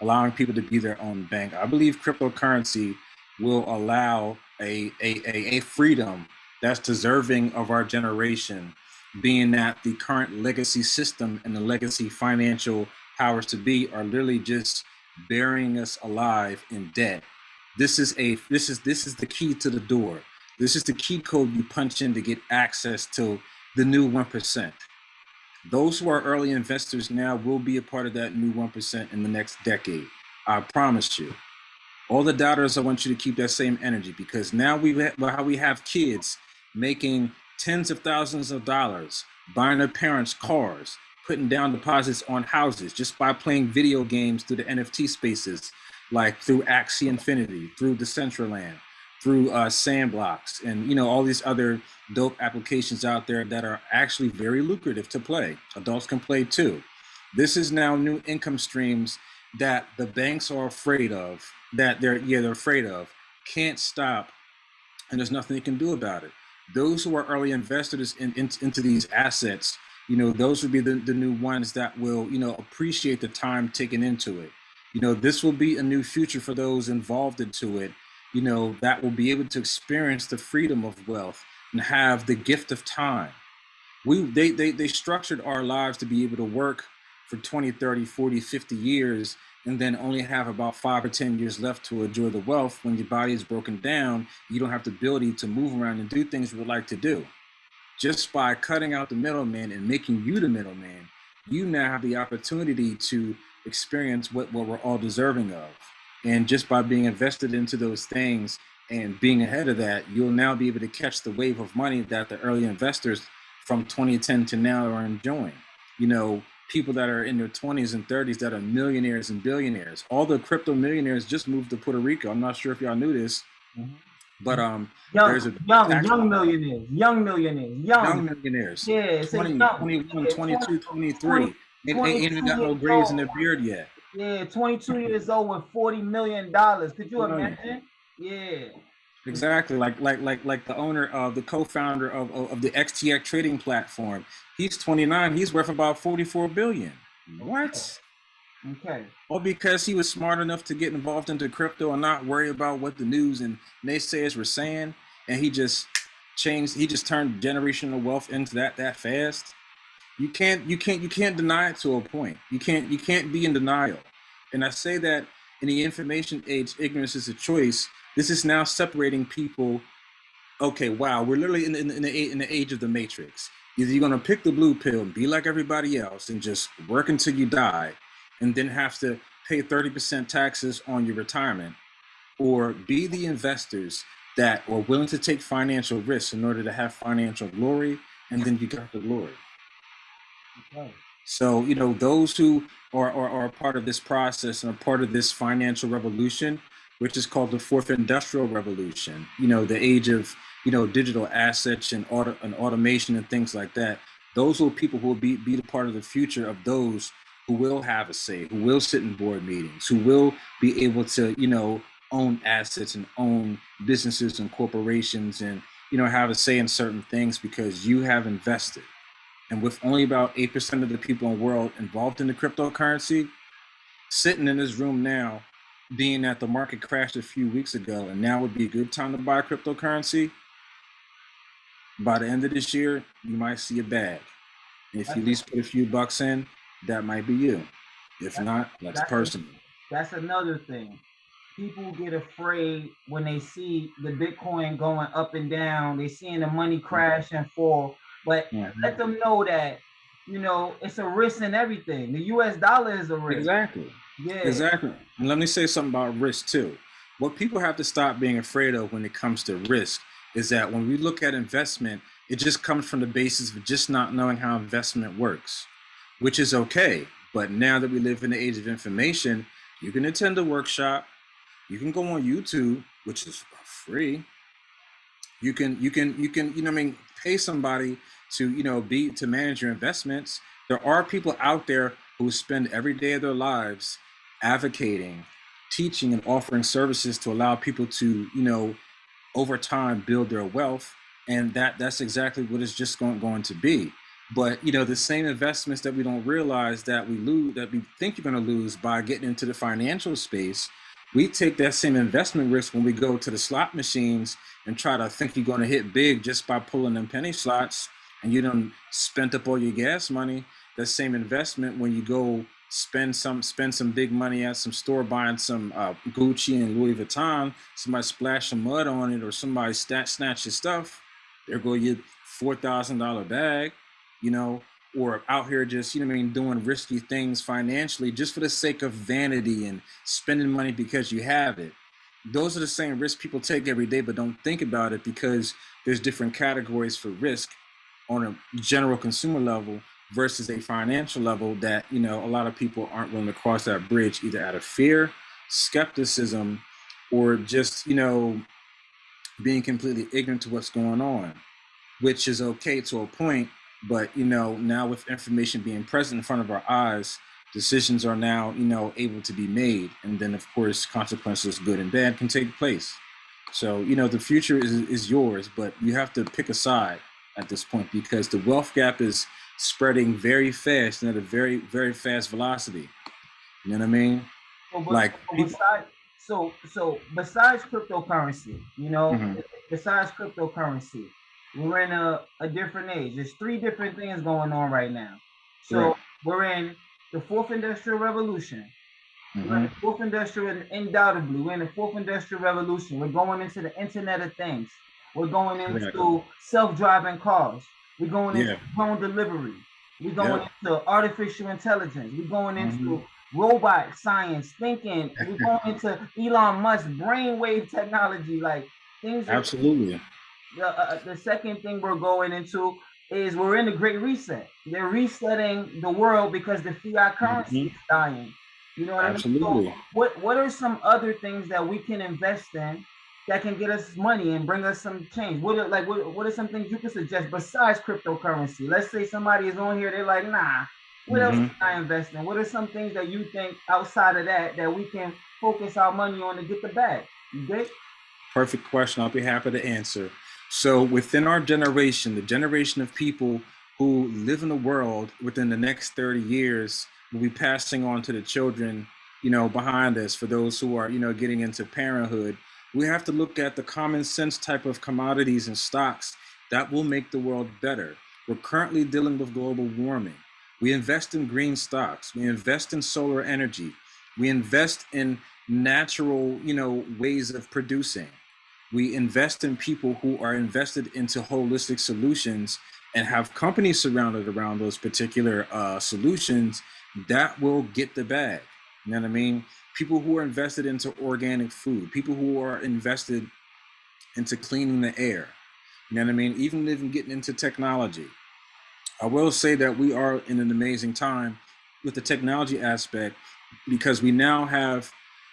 allowing people to be their own bank. I believe cryptocurrency will allow a a, a, a freedom that's deserving of our generation, being that the current legacy system and the legacy financial powers to be are literally just burying us alive in debt. This is a this is this is the key to the door. This is the key code you punch in to get access to the new 1%. Those who are early investors now will be a part of that new 1% in the next decade. I promise you. All the doubters, I want you to keep that same energy because now we how we have kids making tens of thousands of dollars, buying their parents cars, putting down deposits on houses just by playing video games through the NFT spaces, like through Axie Infinity, through Decentraland, through uh, Sandbox, and you know all these other dope applications out there that are actually very lucrative to play. Adults can play too. This is now new income streams that the banks are afraid of, that they're yeah they're afraid of, can't stop, and there's nothing they can do about it. Those who are early investors in, in, into these assets, you know, those would be the, the new ones that will, you know, appreciate the time taken into it. You know, this will be a new future for those involved into it, you know, that will be able to experience the freedom of wealth and have the gift of time. We they they they structured our lives to be able to work for 20, 30, 40, 50 years and then only have about five or 10 years left to enjoy the wealth. When your body is broken down, you don't have the ability to move around and do things you would like to do. Just by cutting out the middleman and making you the middleman, you now have the opportunity to experience what, what we're all deserving of. And just by being invested into those things and being ahead of that, you'll now be able to catch the wave of money that the early investors from 2010 to now are enjoying. You know, people that are in their 20s and 30s that are millionaires and billionaires. All the crypto millionaires just moved to Puerto Rico. I'm not sure if y'all knew this, Mhm. but um, Young, There's a young, young millionaires, young millionaires, young. young millionaires, yeah, it's a 20, young. 21, 22, 23, 20, ain't, ain't ain't even got no 22 grays in their beard yet. Yeah, 22 years old with 40 million dollars. Could you imagine? Yeah. Exactly, like like like like the owner of the co-founder of, of of the FTX trading platform. He's 29. He's worth about 44 billion. What? Okay. Well, because he was smart enough to get involved into crypto and not worry about what the news and naysayers were saying, and he just changed. He just turned generational wealth into that that fast. You can't you can't you can't deny it to a point. You can't you can't be in denial. And I say that in the information age, ignorance is a choice. This is now separating people. Okay, wow, we're literally in, in, the in the age of the matrix. Either you're gonna pick the blue pill and be like everybody else and just work until you die, and then have to pay 30% taxes on your retirement, or be the investors that are willing to take financial risks in order to have financial glory, and then you got the glory. So, you know, those who are, are, are part of this process and a part of this financial revolution, which is called the fourth industrial revolution, you know, the age of, you know, digital assets and auto and automation and things like that. Those will people who will be, be the part of the future of those who will have a say, who will sit in board meetings, who will be able to, you know, own assets and own businesses and corporations and, you know, have a say in certain things because you have invested. And with only about 8% of the people in the world involved in the cryptocurrency, sitting in this room now, being that the market crashed a few weeks ago, and now would be a good time to buy cryptocurrency, by the end of this year, you might see a bag. If you at least put a few bucks in, that might be you. If not, that's that's- personal. That's another thing. People get afraid when they see the Bitcoin going up and down. They seeing the money mm-hmm. crash and fall. But Mhm. let them know that, you know, it's a risk in everything. The US dollar is a risk. Exactly. Yeah. Exactly. And let me say something about risk too. what people have to stop being afraid of when it comes to risk is that when we look at investment, it just comes from the basis of just not knowing how investment works, which is okay. But now that we live in the age of information, you can attend a workshop, you can go on YouTube, which is free. You can you can you can you know what I mean pay somebody to you know be to manage your investments. There are people out there who spend every day of their lives advocating, teaching, and offering services to allow people to you know over time build their wealth and that that's exactly what it's just going, going to be but you know the same investments that we don't realize that we lose that we think you're going to lose by getting into the financial space we take that same investment risk when we go to the slot machines and try to think you're going to hit big just by pulling them penny slots and you don't spent up all your gas money. That same investment when you go spend some spend some big money at some store buying some uh, Gucci and Louis Vuitton, somebody splash some mud on it or somebody stat snatch your stuff, there go your four thousand dollar bag, you know, or out here just you know I mean doing risky things financially just for the sake of vanity and spending money because you have it. Those are the same risks people take every day, but don't think about it because there's different categories for risk on a general consumer level versus a financial level that you know a lot of people aren't willing to cross that bridge either out of fear skepticism or just you know being completely ignorant to what's going on which is okay to a point but you know now with information being present in front of our eyes decisions are now you know able to be made. And then of course consequences good and bad can take place. So you know the future is, is yours but you have to pick a side at this point because the wealth gap is spreading very fast and at a very very fast velocity. You know what i mean? So, but- Like, so besides, so so besides cryptocurrency, you know, Mhm. besides cryptocurrency, we're in a, a different age. There's three different things going on right now. So Right. we're in the fourth industrial revolution. We're in the fourth industrial, undoubtedly, we're in the fourth industrial revolution. We're going into the Internet of Things. We're going into self-driving cars. We're going into Yeah. drone delivery. We're going Yep. into artificial intelligence. We're going into Mhm. robot science, thinking. We're going into Elon Musk brainwave technology. Like things. Are, absolutely the, uh, the second thing we're going into is we're in the Great Reset. They're resetting the world because the fiat currency is dying. You know what I mean? Absolutely. So what What are some other things that we can invest in that can get us money and bring us some change? What are like what, what are some things you can suggest besides cryptocurrency? Let's say somebody is on here, they're like, nah. What else Mhm. can I invest in? What are some things that you think outside of that that we can focus our money on to get the bag? You dig? Perfect question. I'll be happy to answer. So, within our generation, the generation of people who live in the world within the next 30 years will be passing on to the children, you know, behind us for those who are, you know, getting into parenthood. We have to look at the common sense type of commodities and stocks that will make the world better. We're currently dealing with global warming. We invest in green stocks. We invest in solar energy. We invest in natural, you know, ways of producing. We invest in people who are invested into holistic solutions and have companies surrounded around those particular uh, solutions that will get the bag. You know what I mean? People who are invested into organic food, people who are invested into cleaning the air. You know what I mean? Even even getting into technology. I will say that we are in an amazing time with the technology aspect because we now have,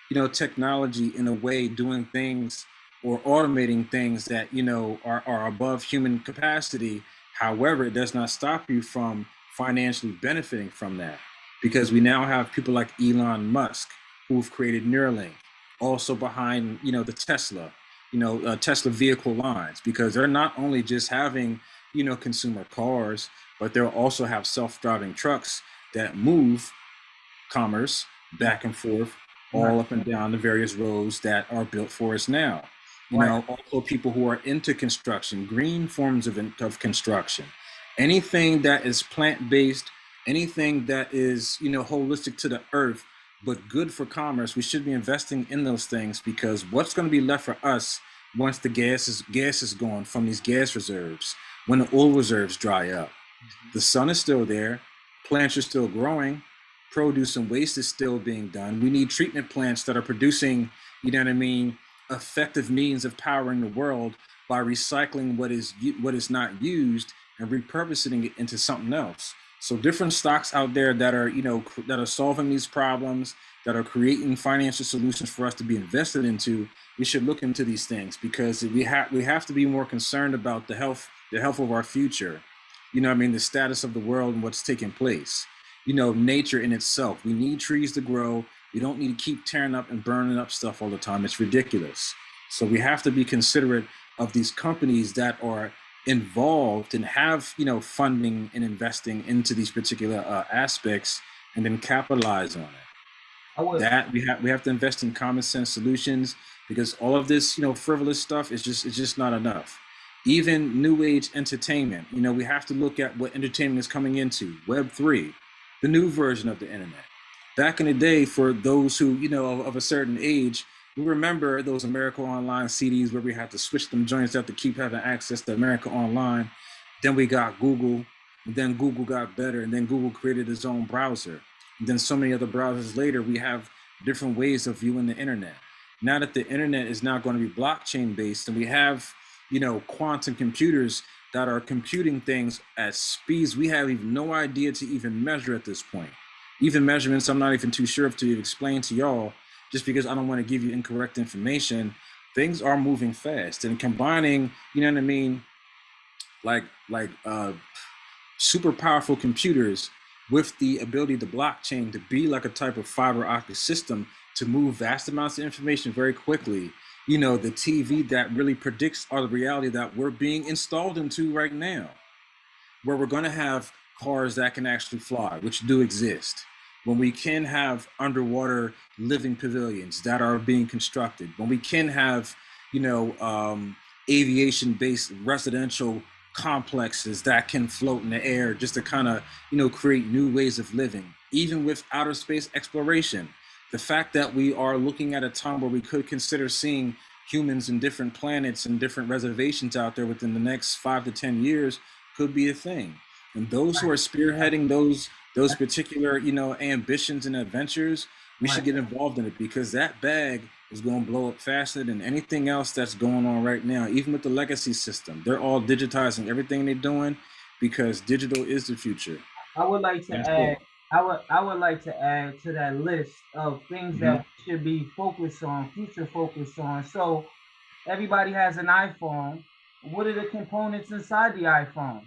you know, technology in a way doing things or automating things that, you know, are, are above human capacity. However, it does not stop you from financially benefiting from that because we now have people like Elon Musk who've created Neuralink, also behind, you know, the Tesla, you know, uh, Tesla vehicle lines, because they're not only just having, you know, consumer cars, but they'll also have self-driving trucks that move commerce back and forth all up and down the various roads that are built for us now. You know, also people who are into construction, green forms of, of construction, anything that is plant-based, anything that is, you know, holistic to the earth, but good for commerce, we should be investing in those things because what's going to be left for us once the gas is gas is gone from these gas reserves, when the oil reserves dry up, mm-hmm. the sun is still there, plants are still growing, produce and waste is still being done. We need treatment plants that are producing, you know what I mean, effective means of powering the world by recycling what is what is not used and repurposing it into something else. So different stocks out there that are, you know, that are solving these problems, that are creating financial solutions for us to be invested into, we should look into these things because we have we have to be more concerned about the health the health of our future. You know, I mean, the status of the world and what's taking place. You know, nature in itself. We need trees to grow. We don't need to keep tearing up and burning up stuff all the time. It's ridiculous. So we have to be considerate of these companies that are involved and have you know funding and investing into these particular uh, aspects and then capitalize on it that we have we have to invest in common sense solutions because all of this you know frivolous stuff is just it's just not enough even new age entertainment you know we have to look at what entertainment is coming into web 3 the new version of the internet back in the day for those who you know of, of a certain age we remember those america online cds where we had to switch them joints to keep having access to america online? Then we got google then google got better and then google created its own browser. And then so many other browsers later we have different ways of viewing the internet. Now that the internet is now going to be blockchain based and we have you know quantum computers that are computing things at speeds we have even no idea to even measure at this point even measurements i'm not even too sure if to explain to y'all just because i don't want to give you incorrect information things are moving fast and combining you know what i mean like like uh super powerful computers with the ability of the blockchain to be like a type of fiber optic system to move vast amounts of information very quickly. You know, the TV that really predicts our reality that we're being installed into right now, where we're going to have cars that can actually fly, which do exist. When we can have underwater living pavilions that are being constructed, when we can have, you know, um, aviation based residential complexes that can float in the air just to kind of you know create new ways of living even with outer space exploration the fact that we are looking at a time where we could consider seeing humans in different planets and different reservations out there within the next five to ten years could be a thing and those who are spearheading those those particular you know ambitions and adventures we should get involved in it because that bag is going to blow up faster than anything else that's going on right now. Even with the legacy system, they're all digitizing everything they're doing because digital is the future. I would like to That's add, I would, I would like to add to that list of things that mm-hmm. we should be focused on, future focused on. So everybody has an iPhone. What are the components inside the iPhone?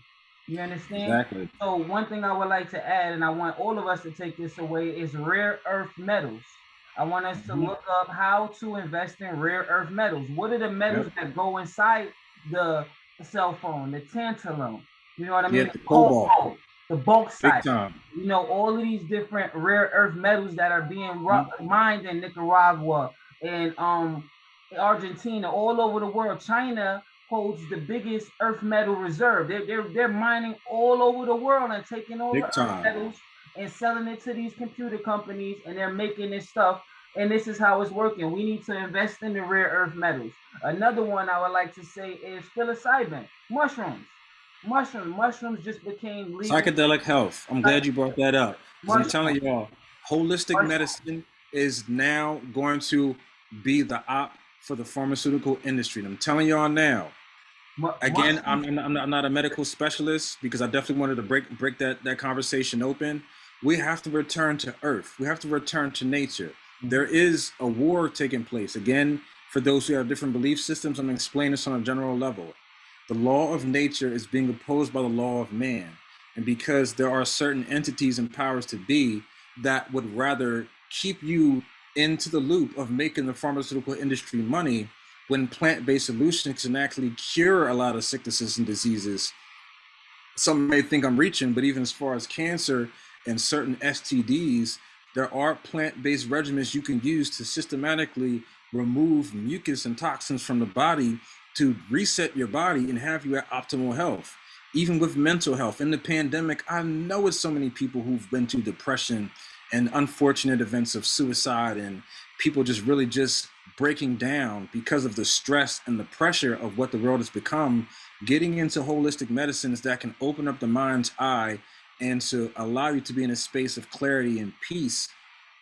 You understand? Exactly. So one thing I would like to add, and I want all of us to take this away, is rare earth metals. I want us to Mhm. look up how to invest in rare earth metals. What are the metals that go inside the cell phone, the tantalum? You know what I mean? Yeah, the cobalt. the Big bauxite. You know, all of these different rare earth metals that are being ru- mined in Nicaragua and um Argentina, all over the world. China holds the biggest earth metal reserve. They're they're, they're mining all over the world and taking all Big the earth metals and selling it to these computer companies, and they're making this stuff. And this is how it's working. We need to invest in the rare earth metals. Another one I would like to say is psilocybin, mushrooms. Mushrooms, mushrooms just became legal. Psychedelic health. I'm glad you brought that up. I'm telling y'all, holistic Mushroom. medicine is now going to be the op for the pharmaceutical industry. And I'm telling y'all now. Again I'm, I'm, not, I'm not- I'm not a medical specialist because i definitely wanted to break break that that conversation open. We have to return to earth. We have to return to nature. Mm-hmm. There is a war taking place. Again for those who have different belief systems i'm explaining this on a general level. The law of nature is being opposed by the law of man. And because there are certain entities and powers to be that would rather keep you into the loop of making the pharmaceutical industry money when plant-based solutions can actually cure a lot of sicknesses and diseases. Some may think i'm reaching but even as far as cancer and certain stds there are plant-based regimens you can use to systematically remove mucus and toxins from the body to reset your body and have you at optimal health. Even with mental health in the pandemic i know it's so many people who've been through depression and unfortunate events of suicide and people just really just breaking down because of the stress and the pressure of what the world has become getting into holistic medicines that can open up the mind's eye and to allow you to be in a space of clarity and peace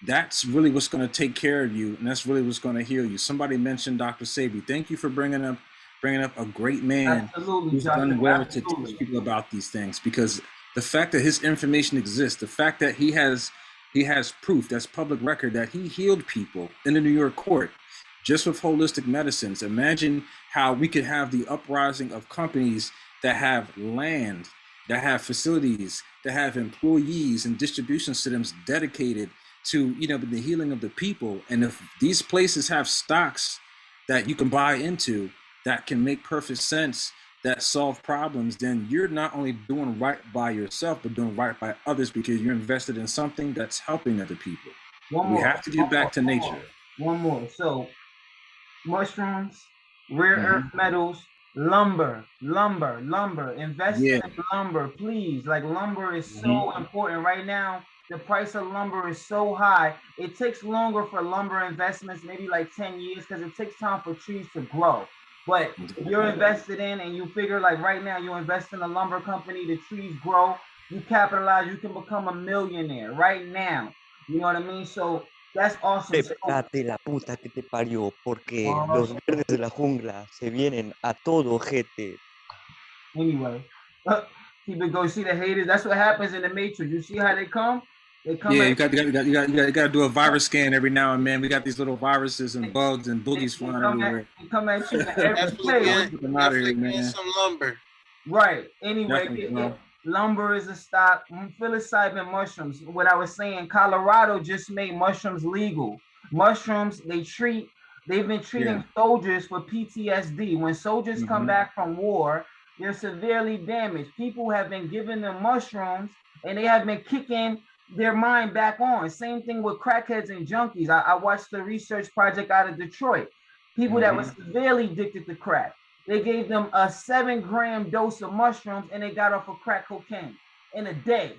that's really what's going to take care of you, and that's really what's going to heal you. Somebody mentioned Dr. Sebi. Thank you for bringing up bringing up a great man Absolutely, who's done well to teach people about these things because the fact that his information exists, the fact that he has he has proof that's public record that he healed people in the New York court just with holistic medicines. Imagine how we could have the uprising of companies that have land, that have facilities, that have employees and distribution systems dedicated to you know the healing of the people. And if these places have stocks that you can buy into that can make perfect sense that solve problems, then you're not only doing right by yourself, but doing right by others because you're invested in something that's helping other people. One We more. have to get back to nature. One more. So mushrooms, rare Mhm. earth metals, lumber, lumber, lumber. Invest Yeah. in lumber, please. Like lumber is so important right now. The price of lumber is so high. It takes longer for lumber investments, maybe like 10 years, because it takes time for trees to grow. But you're invested in and you figure like right now you invest in a lumber company, the trees grow, you capitalize, you can become a millionaire right now. You know what I mean? So that's awesome. So, Prepárate la puta que te parió, porque no, los verdes de la jungla se vienen a todo ojete. anyway, keep it going. See the haters. That's what happens in the Matrix. You see how they come? They come. Yeah, you got, you got, you got, you got, you got to do a virus scan every now and then. We got these little viruses and bugs and boogies flying everywhere. at, they come at you every place. get, some lumber. Right. Anyway, Definitely, it- bro. it- lumber is a stock. mm, Psilocybin mushrooms. What I was saying, Colorado just made mushrooms legal. Mushrooms, they treat. They've been treating Yeah. soldiers for PTSD. When soldiers come Mhm. back from war, they're severely damaged. People have been giving them mushrooms, and they have been kicking their mind back on. Same thing with crackheads and junkies. I, I watched the research project out of Detroit. People that were severely addicted to crack. They gave them a seven gram dose of mushrooms and they got off of crack cocaine in a day.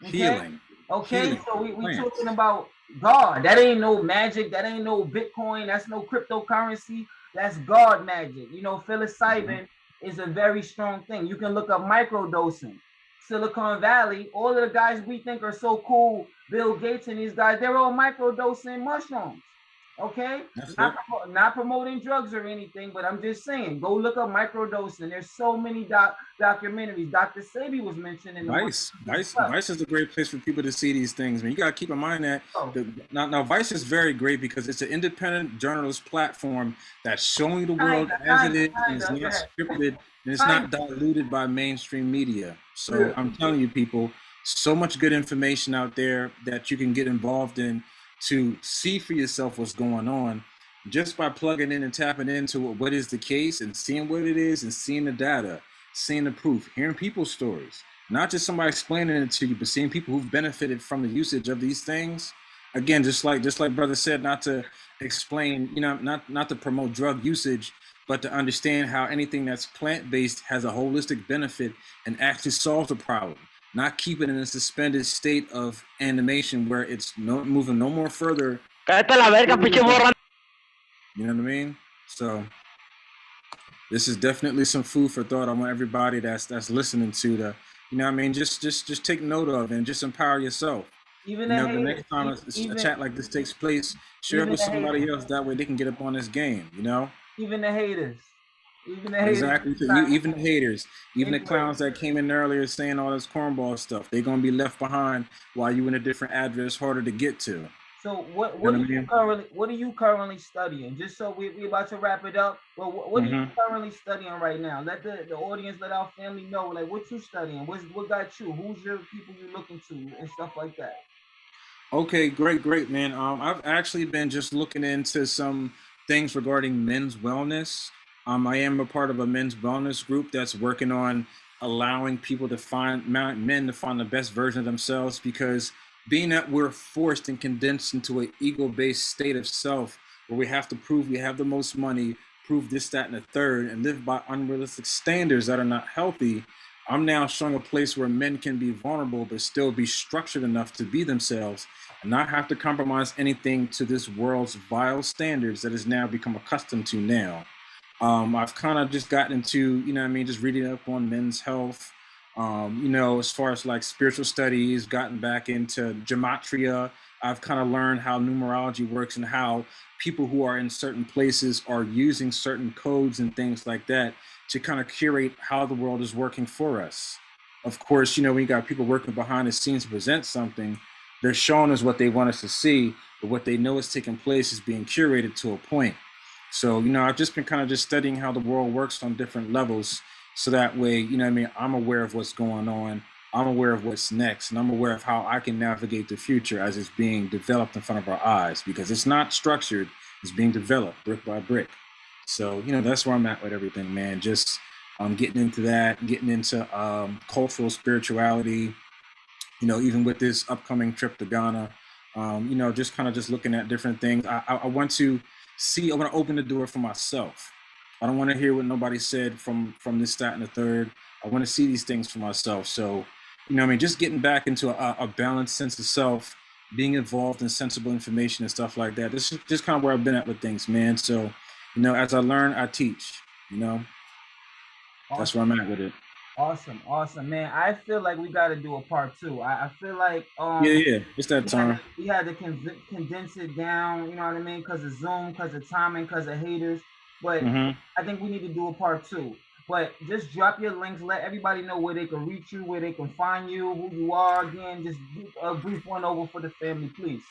Okay? Healing. Okay, Healing so we, we talking about God. That ain't no magic. That ain't no Bitcoin. That's no cryptocurrency. That's God magic. You know, psilocybin mm-hmm. is a very strong thing. You can look up microdosing. Silicon Valley, all of the guys we think are so cool, Bill Gates and these guys, they're all microdosing mushrooms. Okay? Not, it. not promoting drugs or anything, but I'm just saying, go look up microdosing. There's so many doc documentaries. Dr. Sebi was mentioned in the Vice, Vice. Vice is a great place for people to see these things. Man, you gotta keep in mind that Oh, the, now, now Vice is very great because it's an independent journalist platform that's showing the world Kinda, as it kinda, is, and it's not scripted, and it's not diluted by mainstream media. So Yeah. I'm telling you, people, so much good information out there that you can get involved in to see for yourself what's going on just by plugging in and tapping into what is the case and seeing what it is and seeing the data, seeing the proof, hearing people's stories, not just somebody explaining it to you, but seeing people who've benefited from the usage of these things. Again, just like just like brother said, not to explain, you know, not not to promote drug usage, but to understand how anything that's plant-based has a holistic benefit and actually solves a problem. Not keep it in a suspended state of animation where it's no moving no more further Cállate la verga, pinche mm-hmm. morra. you know what I mean? So this is definitely some food for thought. I want everybody that's that's listening to the, you know what I mean, just just just take note of and just empower yourself. even You the know, the next time a, even, a chat like this takes place, share it with somebody haters. else. That way they can get up on this game, you know? even the haters, even the haters. Exactly. You, even the haters, even the clowns that came in earlier saying all this cornball stuff, they're gonna be left behind while you in a different address harder to get to. So what know what what are I you mean? currently what are you currently studying? Just so we we about to wrap it up. But what, what are you Mhm. currently studying right now? Let the, the audience, let our family know like what you studying. What's what got you? Who's your people you looking to and stuff like that. Okay, great, great, man. Um, I've actually been just looking into some things regarding men's wellness. Um, I am a part of a men's wellness group that's working on allowing people to find men to find the best version of themselves because being that we're forced and condensed into an ego-based state of self where we have to prove we have the most money, prove this, that, and the third, and live by unrealistic standards that are not healthy. I'm now showing a place where men can be vulnerable but still be structured enough to be themselves and not have to compromise anything to this world's vile standards that has now become accustomed to now. Um, I've kind of just gotten into, you know I mean, just reading up on men's health, um, you know, as far as like spiritual studies, gotten back into gematria. I've kind of learned how numerology works and how people who are in certain places are using certain codes and things like that to kind of curate how the world is working for us. Of course, you know, you got people working behind the scenes to present something, they're showing us what they want us to see, but what they know is taking place is being curated to a point. So, you know, I've just been kind of just studying how the world works on different levels. So that way, you know, I mean, I'm aware of what's going on. I'm aware of what's next, and I'm aware of how I can navigate the future as it's being developed in front of our eyes because it's not structured, it's being developed brick by brick. So, you know, that's where I'm at with everything, man. Just um, getting into that, getting into um, cultural spirituality, you know, even with this upcoming trip to Ghana, um, you know, just kind of just looking at different things. I, I, I want to see, I want to open the door for myself. I don't want to hear what nobody said from from this, that, and the third. I want to see these things for myself. So, you know, I mean, just getting back into a, a balanced sense of self, being involved in sensible information and stuff like that. This is just kind of where I've been at with things, man. So, you know, as I learn, I teach. You know, that's where I'm at with it. Awesome, awesome, man. I feel like we got to do a part two. I, I feel like um, Yeah, yeah, it's that we had, time. to, we had to con- condense it down. You know what I mean? Because of Zoom, because of timing, because of haters. But hmm I think we need to do a part two. But just drop your links. Let everybody know where they can reach you, where they can find you, who you are. Again, just a brief one over for the family, please.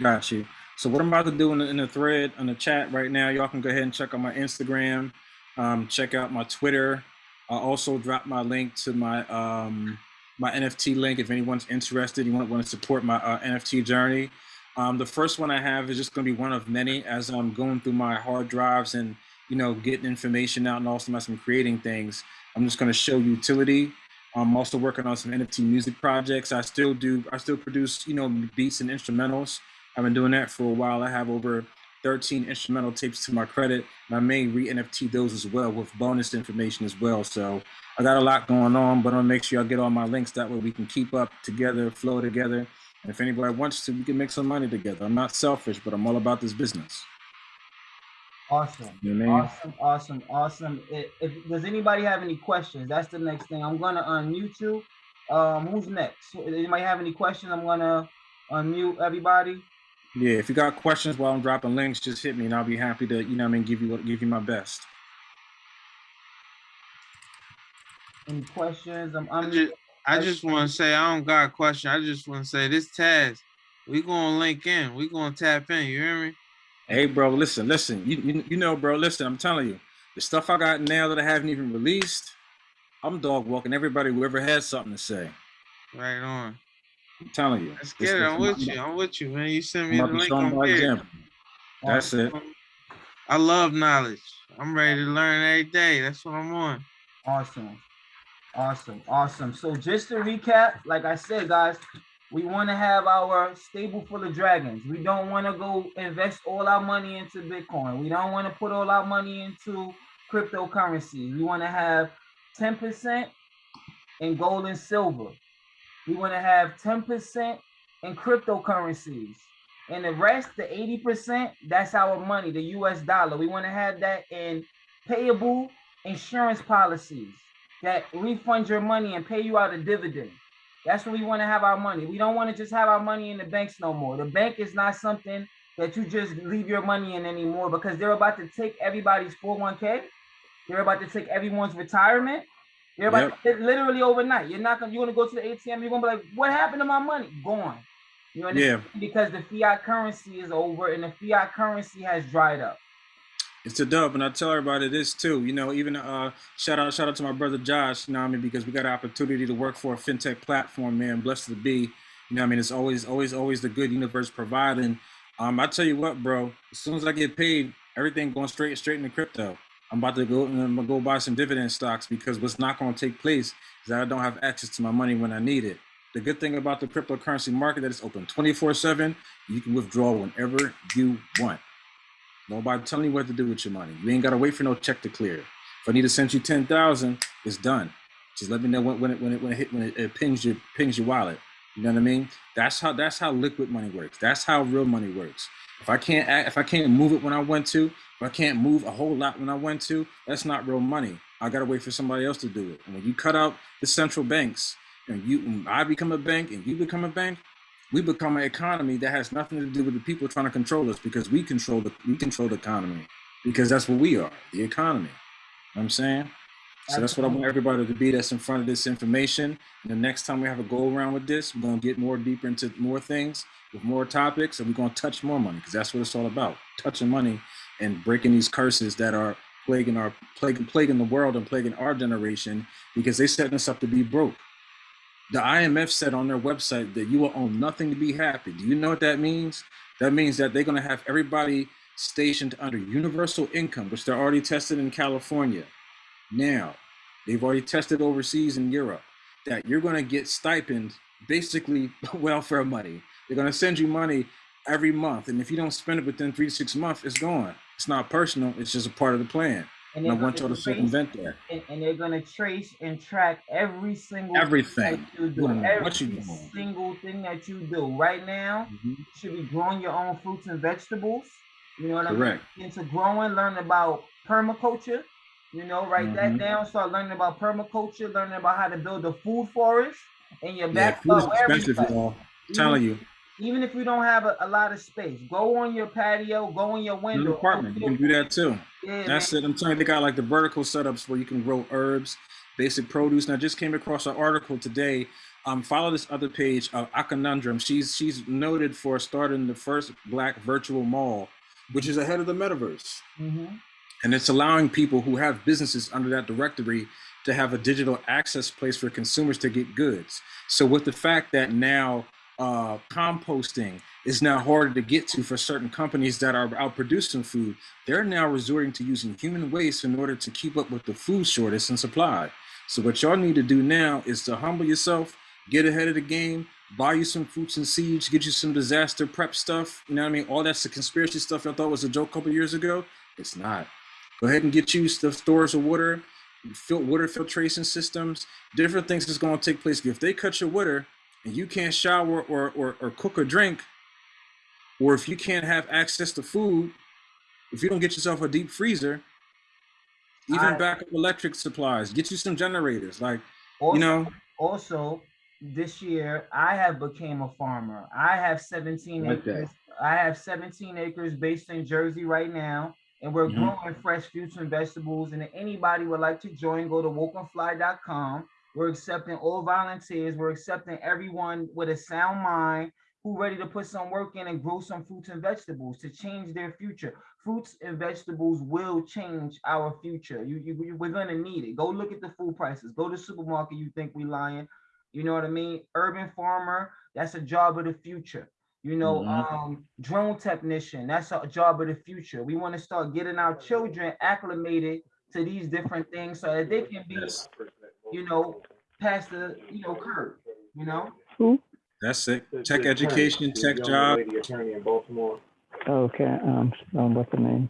Got you. So what I'm about to do in the, in the thread in the chat right now, y'all can go ahead and check out my Instagram, um, check out my Twitter. I'll also drop my link to my um, my NFT link if anyone's interested. You want want to support my uh, NFT journey. Um, the first one I have is just going to be one of many as I'm going through my hard drives and you know getting information out and also as I'm creating things. I'm just going to show utility. I'm also working on some NFT music projects. I still do. I still produce you know beats and instrumentals. I've been doing that for a while. I have over 13 instrumental tapes to my credit, and I may re-NFT those as well with bonus information as well. So I got a lot going on, but I'll make sure I get all my links. That way we can keep up together, flow together. And if anybody wants to, we can make some money together. I'm not selfish, but I'm all about this business. Awesome. You know I mean? Awesome, awesome, awesome. If, if does anybody have any questions? That's the next thing. I'm gonna unmute you. Um, who's next? Anybody have any questions? I'm gonna unmute everybody. Yeah, if you got questions while I'm dropping links, just hit me and I'll be happy to, you know what I mean, give you give you my best. Any questions? I'm I unmute. just, I just want to say I don't got a question. I just want to say this Taz, we gonna link in. We gonna tap in. You hear me? Hey, bro, listen, listen. You, you you know, bro, listen. I'm telling you, the stuff I got now that I haven't even released, I'm dog walking everybody who ever has something to say. Right on. I'm telling you. Let's get it. I'm with you. I'm with you, man. You send me the link. show 'em I'm here. example. That's it. Um, I love knowledge. I'm ready to learn every day. That's what I'm on. Awesome. Awesome. Awesome. So just to recap, like I said, guys, we want to have our stable full of dragons. We don't want to go invest all our money into Bitcoin. We don't want to put all our money into cryptocurrency. We want to have 10% in gold and silver. We want to have 10% in cryptocurrencies. And the rest, the 80%, that's our money, the US dollar. We want to have that in payable insurance policies that refund your money and pay you out a dividend. That's where we want to have our money. We don't want to just have our money in the banks no more. The bank is not something that you just leave your money in anymore because they're about to take everybody's 401k. They're about to take everyone's retirement. They're about literally overnight. You're not gonna you're gonna go to the ATM, you're gonna be like, what happened to my money? Gone. You know, Yeah. because the fiat currency is over and the fiat currency has dried up. It's a dub, and I tell everybody this too. You know, even uh, shout out, shout out to my brother Josh. You know, I mean, because we got an opportunity to work for a fintech platform, man. Blessed to be. You know, I mean, it's always, always, always the good universe providing. Um, I tell you what, bro. As soon as I get paid, everything going straight, straight into crypto. I'm about to go and I'm gonna go buy some dividend stocks because what's not going to take place is that I don't have access to my money when I need it. The good thing about the cryptocurrency market that it's open 24/7. You can withdraw whenever you want. Nobody telling you what to do with your money. You ain't gotta wait for no check to clear. If I need to send you ten thousand, it's done. Just let me know when, when it when it when it hit when it, it pings your pings your wallet. You know what I mean? That's how that's how liquid money works. That's how real money works. If I can't act, if I can't move it when I want to, if I can't move a whole lot when I want to, that's not real money. I gotta wait for somebody else to do it. And when you cut out the central banks and you I become a bank and you become a bank, we become an economy that has nothing to do with the people trying to control us because we control the we control the economy because that's what we are, the economy. You know what I'm saying? So that's what I want everybody to be that's in front of this information. And the next time we have a go around with this, we're gonna get more deeper into more things with more topics, and we're gonna touch more money because that's what it's all about: touching money and breaking these curses that are plaguing our plaguing plaguing the world and plaguing our generation because they setting us up to be broke. The IMF said on their website that you will own nothing to be happy. Do you know what that means? That means that they're gonna have everybody stationed under universal income, which they're already tested in California. Now, they've already tested overseas in Europe that you're going to get stipend, basically welfare money. They're going to send you money every month. And if you don't spend it within three to six months, it's gone. It's not personal. It's just a part of the plan. And And I want y'all gonna circumvent that. And, and they're gonna trace and track every single thing Everything. that you do. Every what you doing. single thing that you do. Right now, mm-hmm. you should be growing your own fruits and vegetables. You know what I mean? Correct. Into growing, learn about permaculture. You know, write that Mhm. down. Start learning about permaculture, learning about how to build a food forest in your Yeah, food is backyard. you expensive, y'all. Telling you. Even if you don't have a, a lot of space, go on your patio, go in your window. the apartment, you can do that too. Yeah, That's man. it. I'm telling you, they got like the vertical setups where you can grow herbs, basic produce. And I just came across an article today. Um, follow this other page, uh, Aconundrum. She's she's noted for starting the first black virtual mall, which is ahead of the metaverse. Mhm. And it's allowing people who have businesses under that directory to have a digital access place for consumers to get goods. So with the fact that now uh, composting is now harder to get to for certain companies that are out producing food, they're now resorting to using human waste in order to keep up with the food shortage and supply. So what y'all need to do now is to humble yourself, get ahead of the game, buy you some fruits and seeds, get you some disaster prep stuff. You know what I mean? All that's the conspiracy stuff I thought was a joke a couple years ago. It's not. Go ahead and get you the stores of water, fil- water filtration systems, different things that's going to take place. If they cut your water and you can't shower or, or, or cook or drink, or if you can't have access to food, if you don't get yourself a deep freezer, even I- backup electric supplies, get you some generators. Like, Also, you know, also this year I have became a farmer. I have 17 Like that. acres. I have 17 acres based in Jersey right now, and we're Mhm. growing fresh fruits and vegetables. And if anybody would like to join, go to wokenfly.com. We're accepting all volunteers. We're accepting everyone with a sound mind who ready to put some work in and grow some fruits and vegetables to change their future. Fruits and vegetables will change our future. You, you, you- we're gonna need it. Go look at the food prices. Go to supermarket. You think we lying? You know what I mean? Urban farmer. That's a job of the future. You know, Mhm. um, drone technician. That's a job of the future. We want to start getting our children acclimated to these different things so that they can be, Yes. you know, past the, you know, curve. You know. that's it. Tech education, tech job. Okay, um, um, what's the name?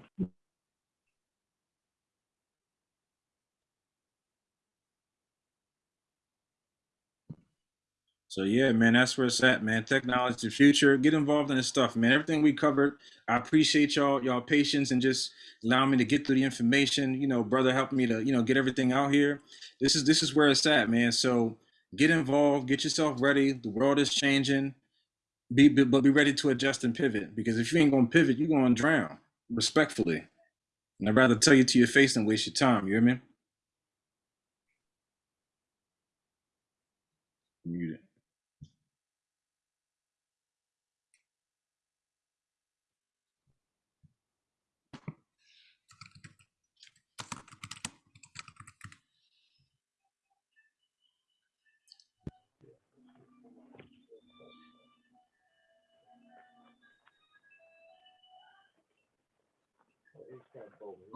So yeah, man, that's where it's at, man. Technology, the future. Get involved in this stuff, man. Everything we covered. I appreciate y'all, y'all patience and just allowing me to get through the information. You know, brother, helping me to, you know, get everything out here. This is this is where it's at, man. So get involved, get yourself ready. The world is changing. Be, be but be ready to adjust and pivot because if you ain't gonna pivot, you're gonna drown. Respectfully, and I'd rather tell you to your face than waste your time. You hear me? Muted.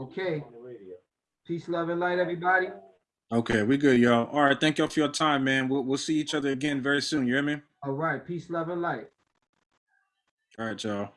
Okay. Peace, love, and light, everybody. Okay, we good, y'all. All right, thank y'all for your time, man. We'll we'll see each other again very soon. You hear me? All right. Peace, love, and light. All right, y'all.